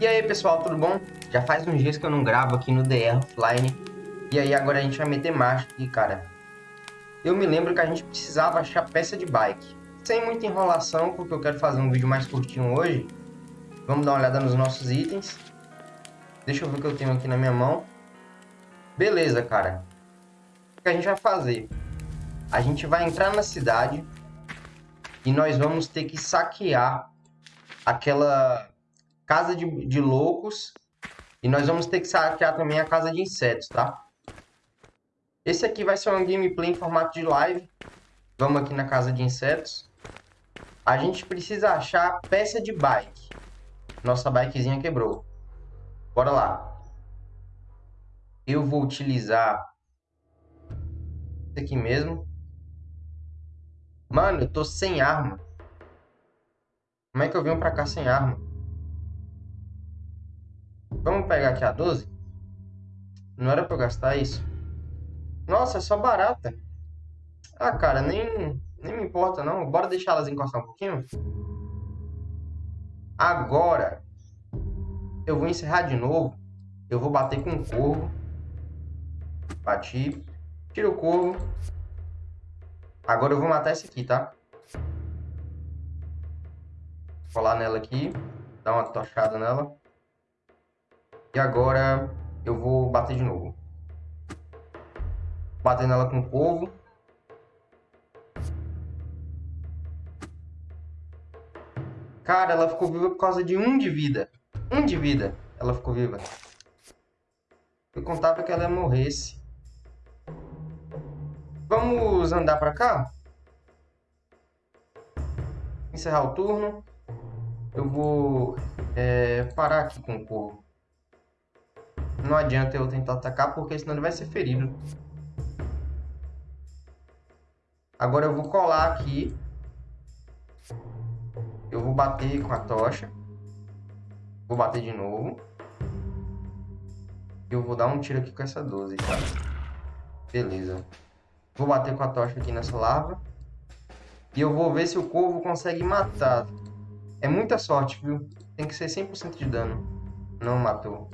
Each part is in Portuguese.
E aí pessoal, tudo bom? Já faz uns dias que eu não gravo aqui no DR Offline. E aí agora a gente vai meter marcha aqui, cara. Eu me lembro que a gente precisava achar peça de bike. Sem muita enrolação, porque eu quero fazer um vídeo mais curtinho hoje. Vamos dar uma olhada nos nossos itens. Deixa eu ver o que eu tenho aqui na minha mão. Beleza, cara. O que a gente vai fazer? A gente vai entrar na cidade e nós vamos ter que saquear aquela casa de, de loucos e nós vamos ter que saquear também a casa de insetos, tá? Esse aqui vai ser um gameplay em formato de live. Vamos aqui na casa de insetos. A gente precisa achar peça de bike. Nossa bikezinha quebrou. Bora lá. Eu vou utilizar esse aqui mesmo. Mano, eu tô sem arma. Como é que eu venho pra cá sem arma? Vamos pegar aqui a 12? Não era pra eu gastar isso? Nossa, é só barata. Ah, cara, nem, nem me importa não. Bora deixar elas encostar um pouquinho? Agora, eu vou encerrar de novo. Eu vou bater com o corvo. Bati. Tira o corvo. Agora eu vou matar esse aqui, tá? Colar nela aqui. Dar uma tochada nela. E agora eu vou bater de novo. Bater nela com o povo. Cara, ela ficou viva por causa de um de vida. Um de vida. Ela ficou viva. Eu contava que ela morresse. Vamos andar pra cá? Encerrar o turno. Eu vou é, parar aqui com o corvo. Não adianta eu tentar atacar, porque senão ele vai ser ferido. Agora eu vou colar aqui. Eu vou bater com a tocha. Vou bater de novo. Eu vou dar um tiro aqui com essa 12. Beleza. Vou bater com a tocha aqui nessa larva. E eu vou ver se o corvo consegue matar. É muita sorte, viu? Tem que ser 100% de dano. Não matou.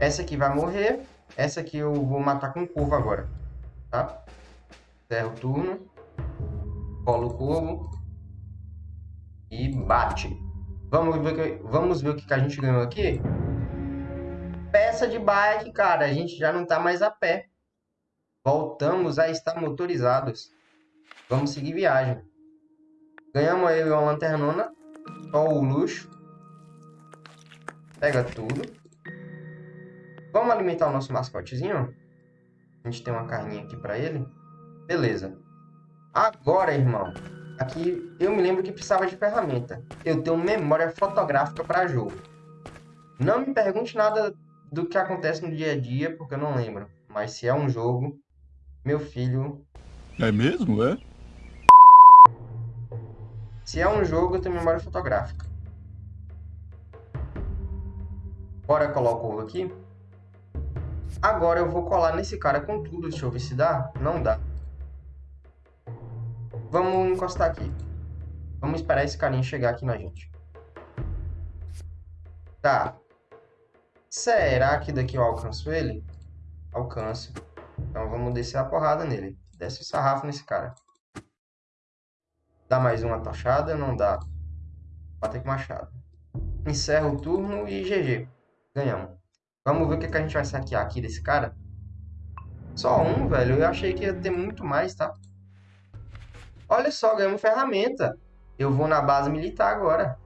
Essa aqui vai morrer. Essa aqui eu vou matar com o corvo agora. Tá? Encerra o turno. Cola o corvo. E bate. Vamos ver, vamos ver o que a gente ganhou aqui? Peça de bike, cara. A gente já não tá mais a pé. Voltamos a estar motorizados. Vamos seguir viagem. Ganhamos aí uma lanternona. Só o luxo. Pega tudo. Vamos alimentar o nosso mascotezinho? A gente tem uma carninha aqui para ele. Beleza. Agora, irmão. Aqui eu me lembro que precisava de ferramenta. Eu tenho memória fotográfica para jogo. Não me pergunte nada do que acontece no dia a dia, porque eu não lembro. Mas se é um jogo, meu filho. É mesmo, é? Se é um jogo, eu tenho memória fotográfica. Bora colar o corvo aqui. Agora eu vou colar nesse cara com tudo. Deixa eu ver se dá. Não dá. Vamos encostar aqui. Vamos esperar esse carinha chegar aqui na gente. Tá. Será que daqui eu alcanço ele? Alcanço. Então vamos descer a porrada nele. Desce o sarrafo nesse cara. Dá mais uma tochada? Não dá. Bater com machado. Encerra o turno e GG. Ganhamos. Vamos ver o que, que a gente vai saquear aqui desse cara. Só um, velho. Eu achei que ia ter muito mais, tá? Olha só, ganhamos ferramenta. Eu vou na base militar agora.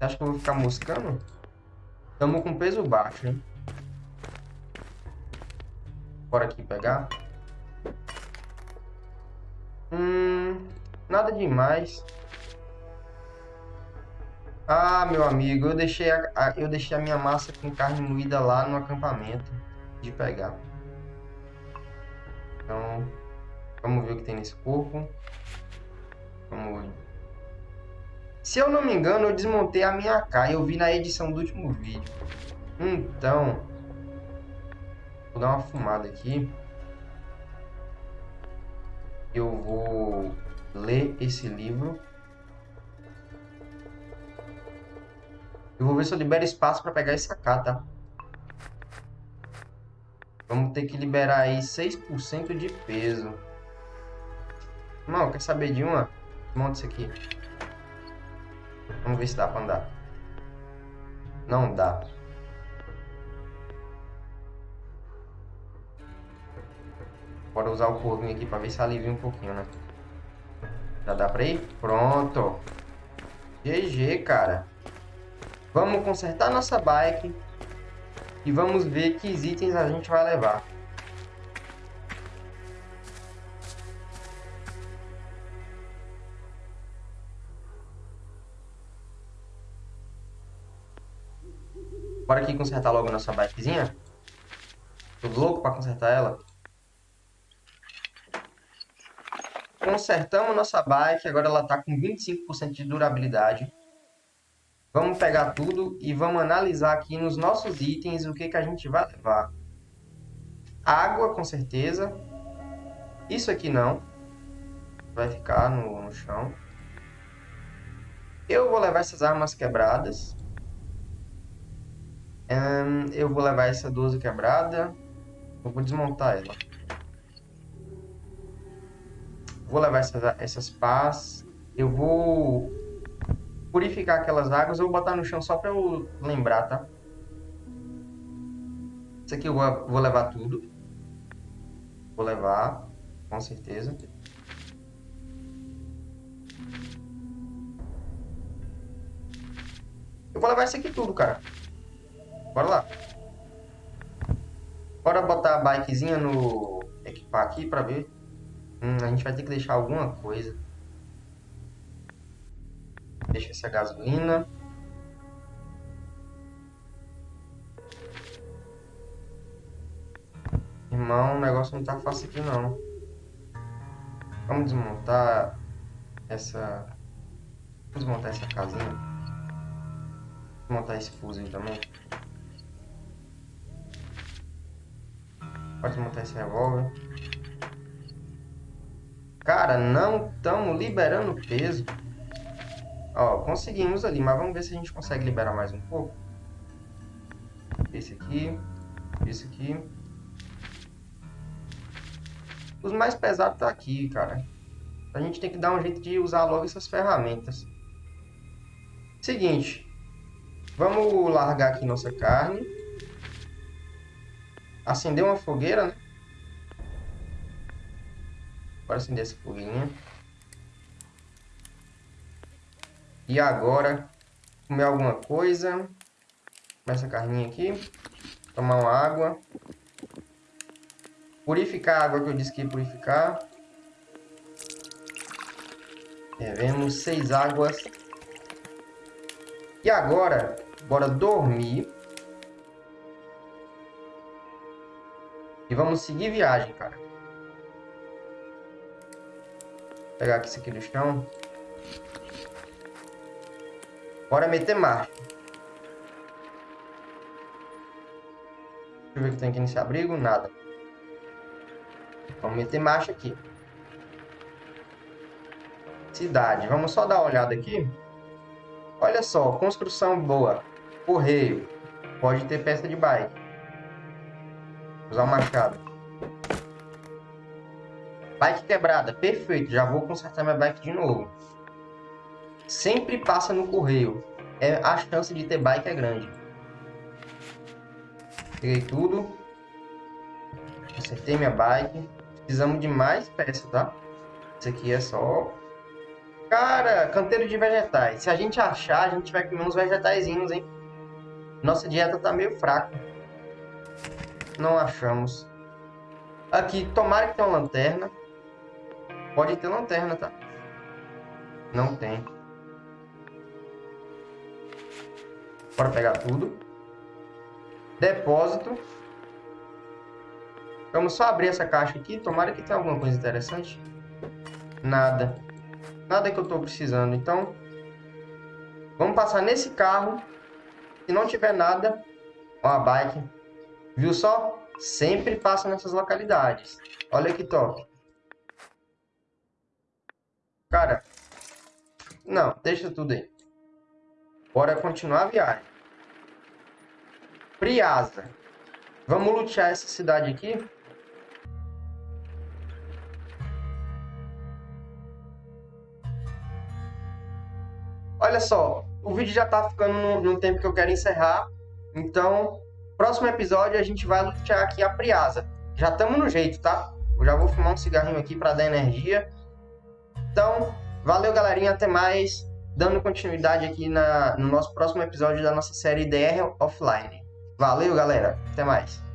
Acho que eu vou ficar moscando? Estamos com peso baixo, hein? Bora aqui pegar. Hum, nada demais. Ah, meu amigo, eu deixei a, a, eu deixei a minha massa com carne moída lá no acampamento de pegar. Então, vamos ver o que tem nesse corpo. Vamos ver. Se eu não me engano, eu desmontei a minha AK. Eu vi na edição do último vídeo. Então, Vou dar uma fumada aqui. Eu vou ler esse livro. Eu vou ver se eu libero espaço para pegar esse AK, tá? Vamos ter que liberar aí 6% de peso. Não, quer saber de uma? Monta isso aqui. Vamos ver se dá pra andar. Não dá. Bora usar o corvinho aqui pra ver se alivia um pouquinho, né? Já dá pra ir? Pronto. GG, cara. Vamos consertar nossa bike. E vamos ver que itens a gente vai levar. Bora aqui consertar logo nossa bikezinha. Tô louco pra consertar ela. Consertamos nossa bike, agora ela tá com 25% de durabilidade. Vamos pegar tudo e vamos analisar aqui nos nossos itens o que, que a gente vai levar. Água, com certeza. Isso aqui não. Vai ficar no, no chão. Eu vou levar essas armas quebradas. Um, eu vou levar essa 12 quebrada. Eu vou desmontar ela. Vou levar essas, essas pás. Eu vou purificar aquelas águas. Eu vou botar no chão só para eu lembrar, tá? Isso aqui eu vou, vou levar tudo. Vou levar, com certeza. Eu vou levar isso aqui tudo, cara. Bora lá. Bora botar a bikezinha no... Equipar aqui pra ver. Hum, a gente vai ter que deixar alguma coisa. Deixa essa gasolina. Irmão, o negócio não tá fácil aqui não. Vamos desmontar essa... Vamos desmontar essa casinha. Desmontar esse fuzil também. Pode desmontar esse revólver. Cara, não estamos liberando peso. Ó, conseguimos ali, mas vamos ver se a gente consegue liberar mais um pouco. Esse aqui, esse aqui. Os mais pesados tá aqui, cara. A gente tem que dar um jeito de usar logo essas ferramentas. Seguinte. Vamos largar aqui nossa carne. Acender uma fogueira, né? Bora acender essa foguinha. E agora, comer alguma coisa. Essa carninha aqui. Tomar uma água. Purificar a água que eu disse que ia purificar. Devemos seis águas. E agora, bora dormir. E vamos seguir viagem, cara. Vou pegar aqui isso aqui do chão. Bora meter marcha. Deixa eu ver o que tem aqui nesse abrigo. Nada. Vamos meter marcha aqui. Cidade. Vamos só dar uma olhada aqui. Olha só, construção boa. Correio. Pode ter peça de bike. Usar o machado. Bike quebrada, perfeito. Já vou consertar minha bike de novo. Sempre passa no correio. É, a chance de ter bike é grande. Peguei tudo. Acertei minha bike. Precisamos de mais peça, tá? Isso aqui é só... Cara, canteiro de vegetais. Se a gente achar, a gente vai comer uns vegetaizinhos, hein? Nossa dieta tá meio fraca. Não achamos. Aqui, tomara que tenha uma lanterna. Pode ter lanterna, tá? Não tem. Bora pegar tudo. Depósito. Vamos só abrir essa caixa aqui. Tomara que tenha alguma coisa interessante. Nada. Nada que eu estou precisando. Então, vamos passar nesse carro. Se não tiver nada, uma bike. Viu só? Sempre passa nessas localidades. Olha que top. Cara, não, deixa tudo aí. Bora continuar a viagem. Priasa. Vamos lutear essa cidade aqui. Olha só, o vídeo já tá ficando no, no tempo que eu quero encerrar. Então, próximo episódio a gente vai lutear aqui a Priasa. Já estamos no jeito, tá? Eu já vou fumar um cigarrinho aqui para dar energia. Então, valeu galerinha, até mais. Dando continuidade aqui na, no nosso próximo episódio da nossa série DR Offline. Valeu galera, até mais.